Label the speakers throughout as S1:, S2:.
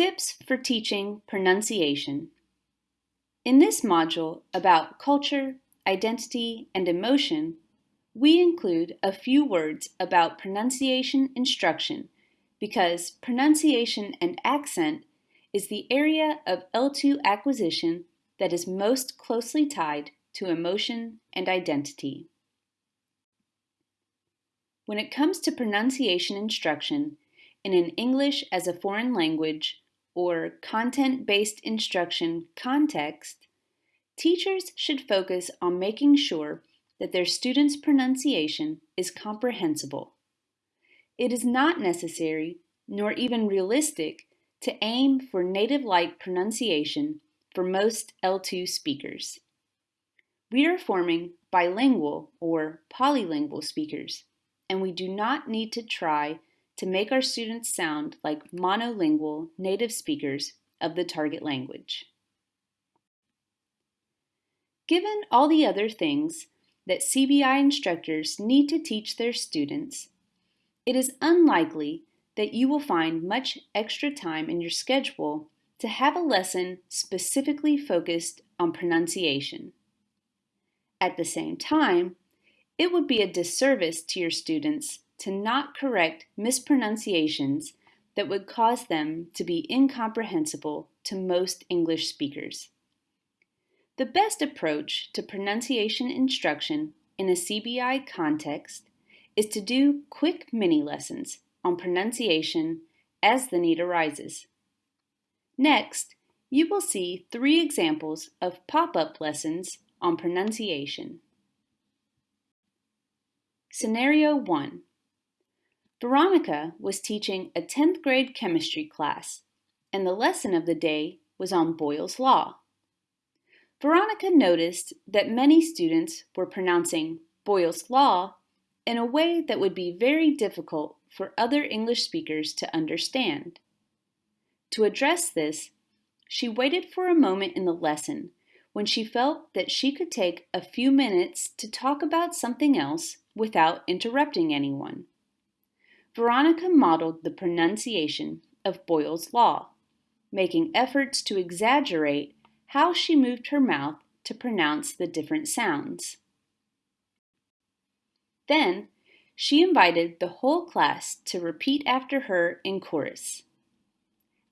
S1: Tips for teaching pronunciation. In this module about culture, identity, and emotion, we include a few words about pronunciation instruction because pronunciation and accent is the area of L2 acquisition that is most closely tied to emotion and identity. When it comes to pronunciation instruction in an English as a foreign language or content-based instruction context, teachers should focus on making sure that their students' pronunciation is comprehensible. It is not necessary, nor even realistic, to aim for native-like pronunciation for most L2 speakers. We are forming bilingual or polylingual speakers, and we do not need to try to make our students sound like monolingual native speakers of the target language. Given all the other things that CBI instructors need to teach their students, it is unlikely that you will find much extra time in your schedule to have a lesson specifically focused on pronunciation. At the same time, it would be a disservice to your students to not correct mispronunciations that would cause them to be incomprehensible to most English speakers. The best approach to pronunciation instruction in a CBI context is to do quick mini lessons on pronunciation as the need arises. Next, you will see three examples of pop-up lessons on pronunciation. Scenario 1. Veronica was teaching a 10th grade chemistry class, and the lesson of the day was on Boyle's Law. Veronica noticed that many students were pronouncing Boyle's Law in a way that would be very difficult for other English speakers to understand. To address this, she waited for a moment in the lesson when she felt that she could take a few minutes to talk about something else without interrupting anyone. Veronica modeled the pronunciation of Boyle's Law, making efforts to exaggerate how she moved her mouth to pronounce the different sounds. Then, she invited the whole class to repeat after her in chorus.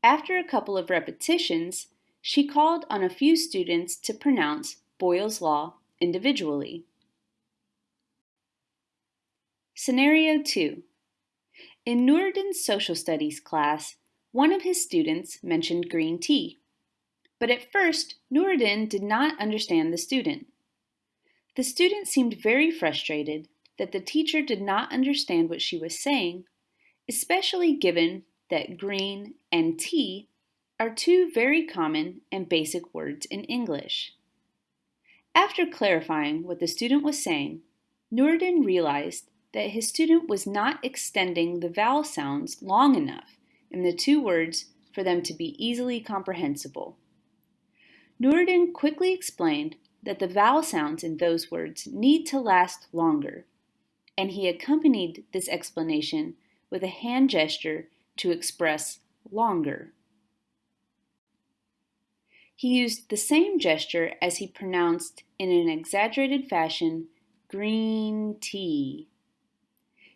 S1: After a couple of repetitions, she called on a few students to pronounce Boyle's Law individually. Scenario 2 in Nuruddin's social studies class, one of his students mentioned green tea. But at first, Nuruddin did not understand the student. The student seemed very frustrated that the teacher did not understand what she was saying, especially given that green and tea are two very common and basic words in English. After clarifying what the student was saying, Nuruddin realized that his student was not extending the vowel sounds long enough in the two words for them to be easily comprehensible. Nuruddin quickly explained that the vowel sounds in those words need to last longer, and he accompanied this explanation with a hand gesture to express longer. He used the same gesture as he pronounced in an exaggerated fashion green tea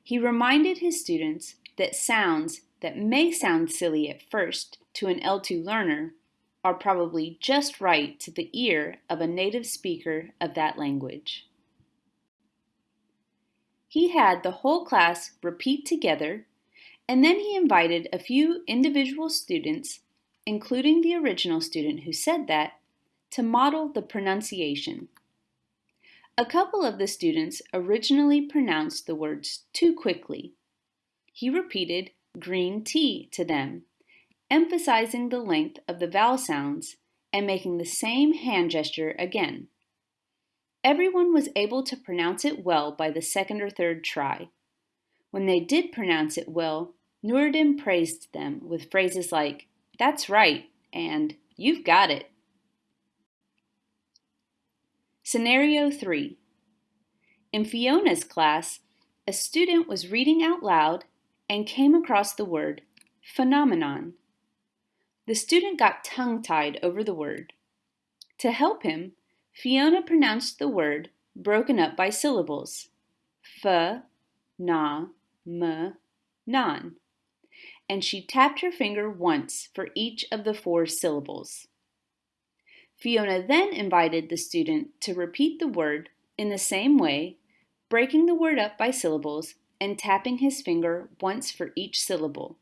S1: he reminded his students that sounds that may sound silly at first to an L2 learner are probably just right to the ear of a native speaker of that language. He had the whole class repeat together, and then he invited a few individual students, including the original student who said that, to model the pronunciation. A couple of the students originally pronounced the words too quickly. He repeated green tea to them, emphasizing the length of the vowel sounds and making the same hand gesture again. Everyone was able to pronounce it well by the second or third try. When they did pronounce it well, Nuruddin praised them with phrases like, that's right, and you've got it. Scenario 3. In Fiona's class, a student was reading out loud and came across the word phenomenon. the student got tongue-tied over the word. To help him, Fiona pronounced the word broken up by syllables. F, na, m, non. And she tapped her finger once for each of the four syllables. Fiona then invited the student to repeat the word in the same way, breaking the word up by syllables and tapping his finger once for each syllable,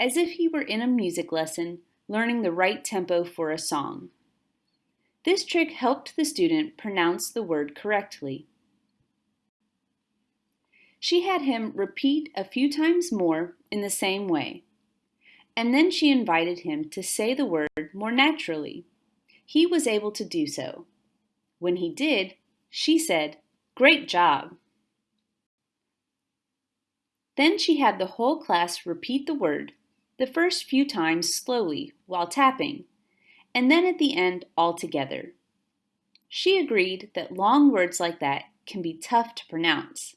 S1: as if he were in a music lesson learning the right tempo for a song. This trick helped the student pronounce the word correctly. She had him repeat a few times more in the same way, and then she invited him to say the word more naturally. He was able to do so. When he did, she said, Great job! Then she had the whole class repeat the word, the first few times slowly while tapping, and then at the end all together. She agreed that long words like that can be tough to pronounce,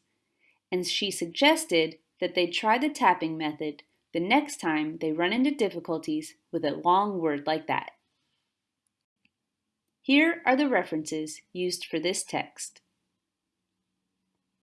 S1: and she suggested that they try the tapping method the next time they run into difficulties with a long word like that. Here are the references used for this text.